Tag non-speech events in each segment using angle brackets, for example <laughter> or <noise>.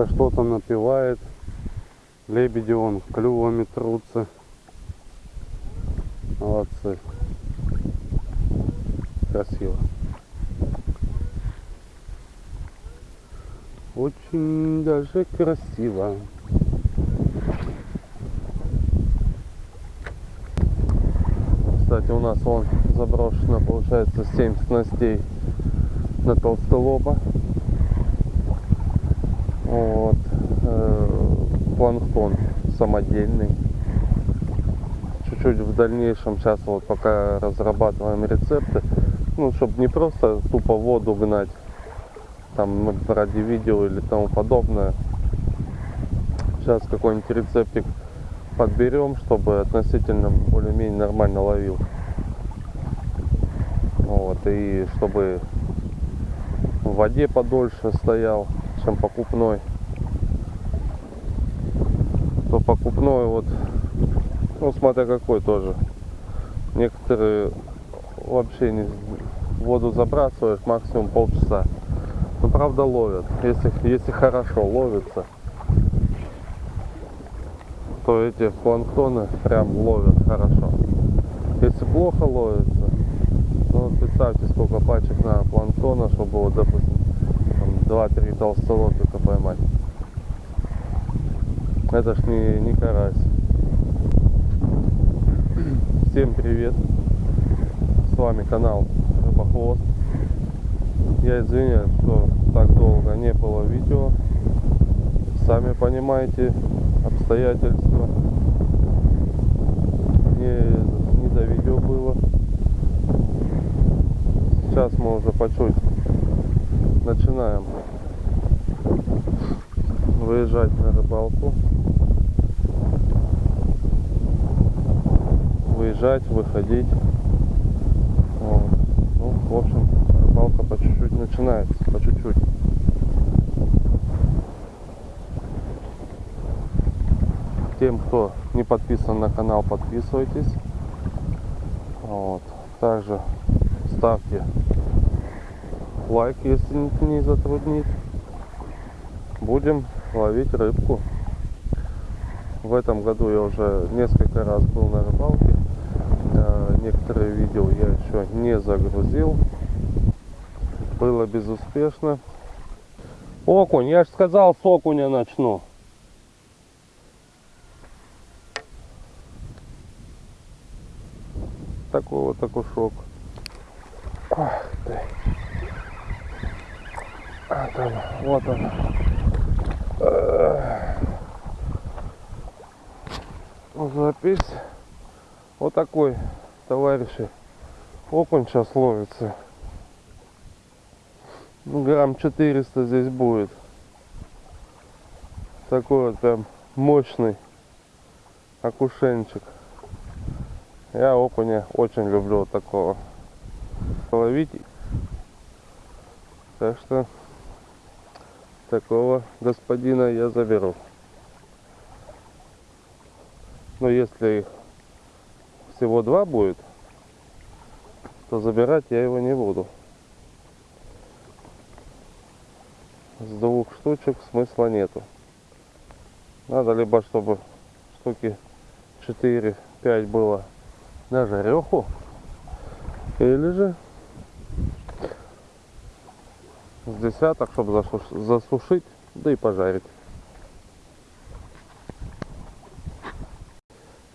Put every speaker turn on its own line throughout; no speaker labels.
Рыбка что-то напевает. Лебеди он клювами трутся. Молодцы. Красиво. Очень даже красиво. Кстати, у нас вон заброшено, получается, 7 снастей на толстолоба. Вот. Э, Планктон самодельный. Чуть-чуть в дальнейшем, сейчас вот пока разрабатываем рецепты, ну, чтобы не просто тупо воду гнать, там ну, ради видео или тому подобное. Сейчас какой-нибудь рецептик подберем, чтобы относительно более-менее нормально ловил. Вот, и чтобы в воде подольше стоял, чем покупной. То покупной вот, ну смотря какой тоже. Некоторые вообще не воду забрасываешь максимум полчаса. Ну правда ловят, если, если хорошо ловится то эти планктоны прям ловят хорошо. Если плохо ловится, ну представьте сколько пачек на планктона, чтобы вот, допустим, 2-3 толстолобика поймать. Это ж не, не карась. Всем привет! С вами канал Рыбохвост. Я извиняюсь, что так долго не было видео. Сами понимаете, обстоятельства. Не, не до видео было. Сейчас мы уже по чуть начинаем выезжать на рыбалку. Выезжать, выходить. Вот. Ну, в общем, рыбалка по чуть-чуть начинается, по чуть-чуть. Тем, кто не подписан на канал, подписывайтесь. Вот. Также ставьте лайк, если не затруднит. Будем ловить рыбку. В этом году я уже несколько раз был на рыбалке. Э, некоторые видео я еще не загрузил. Было безуспешно. Окунь, я же сказал, с окуня начну. такой вот окушок. Ах ты. А там, вот он. Запись. Вот такой, товарищи. Окунь сейчас ловится. Ну, грамм 400 здесь будет. Такой вот прям мощный окушенчик. Я окуня очень люблю вот такого ловить. Так что такого господина я заберу. Но если их всего два будет, то забирать я его не буду. С двух штучек смысла нету. Надо либо чтобы штуки 4-5 было на жареху или же с десяток, чтобы засушить, да и пожарить.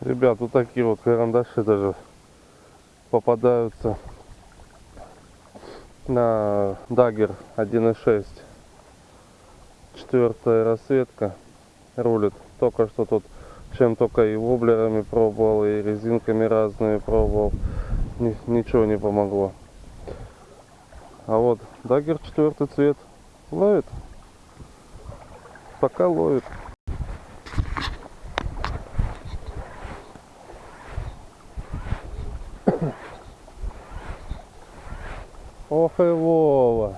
Ребят, вот такие вот карандаши даже попадаются на Dagger 1.6 четвертая расцветка рулит только что тут чем только и воблерами пробовал, и резинками разными пробовал. Ни, ничего не помогло. А вот дагер четвертый цвет ловит. Пока ловит. Ох и Вова.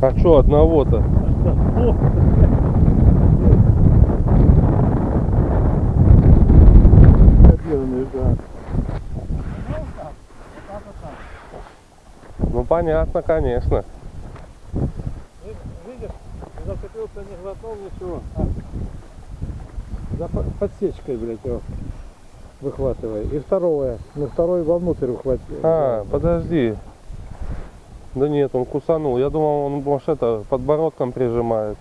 А что одного-то? Ну понятно, конечно.
Видишь, зацепился, не глотнул ничего. А за по- подсечкой, блядь, его выхватывай. И второе. Ну второй вовнутрь выхватил.
А, подожди. Да нет, он кусанул. Я думал, он может это подбородком прижимает.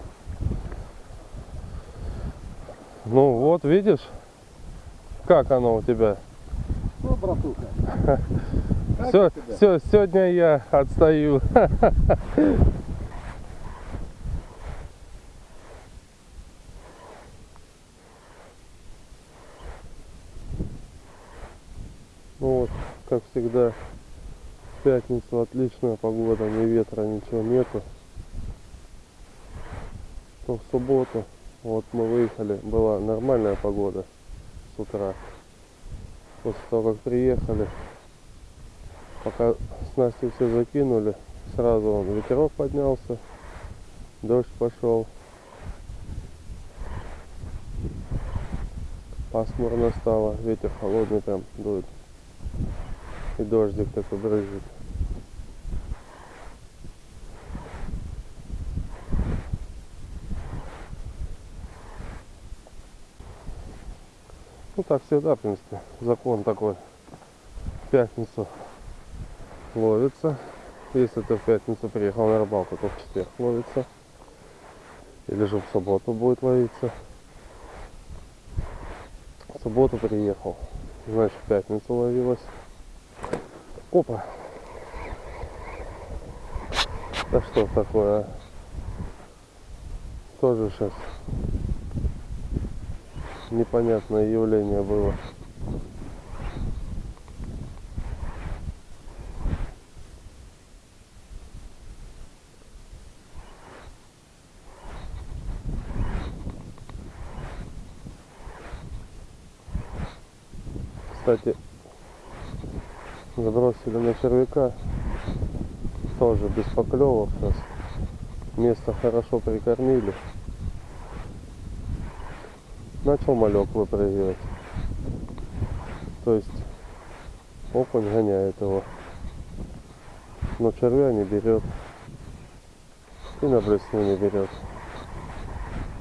Ну вот, видишь, как оно у тебя.
Ну, братуха. <laughs>
Все, все, сегодня я отстаю. <laughs> Ну вот, как всегда, в пятницу отличная погода, ни ветра, ничего нету. То в субботу, вот мы выехали, была нормальная погода с утра. После того, как приехали, пока снасти все закинули, сразу он ветерок поднялся, дождь пошел. Пасмурно стало, ветер холодный прям дует. И дождик такой брызжет. Ну так всегда, в принципе, закон такой. В пятницу ловится. Если ты в пятницу приехал на рыбалку, то в четверг ловится. Или же в субботу будет ловиться. В субботу приехал. Значит, в пятницу ловилась. Опа! Да что такое, а? Тоже сейчас непонятное явление было. Кстати, забросили на червяка. Тоже без поклевок сейчас. Место хорошо прикормили. Начал малек выпрыгивать. То есть окунь гоняет его. Но червя не берет. И на блесну не берет.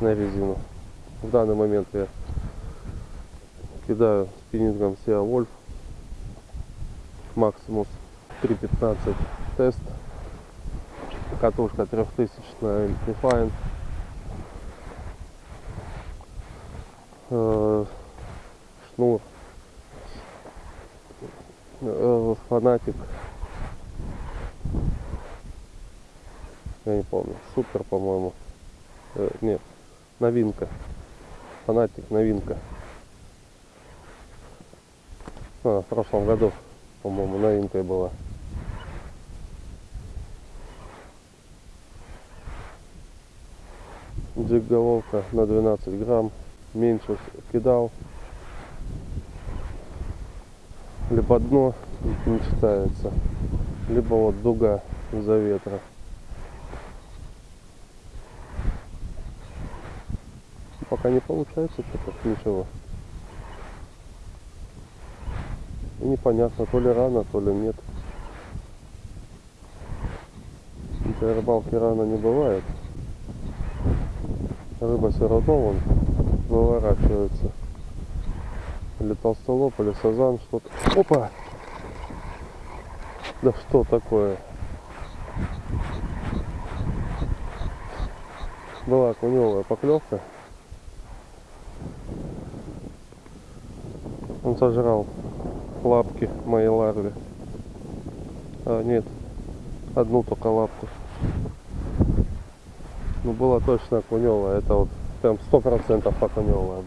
На резину. В данный момент я кидаю спиннингом Sea Wolf Maximus 3.15 тест катушка 3000 Amplifine Э, шнур Э, фанатик. Я не помню супер по-моему. Э, нет новинка. Фанатик новинка а, в прошлом году, по-моему, новинкой была. Джиг головка на 12 грамм. Меньше кидал. Либо дно не читается, либо вот дуга из-за ветра. Пока не получается что-то, ничего. И непонятно, то ли рано, то ли нет. Для рыбалки рано не бывает. Рыба все равно вон выворачивается. Или толстолоб, или сазан, что-то. Опа! Да что такое? Была окуневая поклевка. Он сожрал лапки моей ларве. А, нет, одну только лапку. Ну была точно окуневая, это вот прям сто процентов окуневая.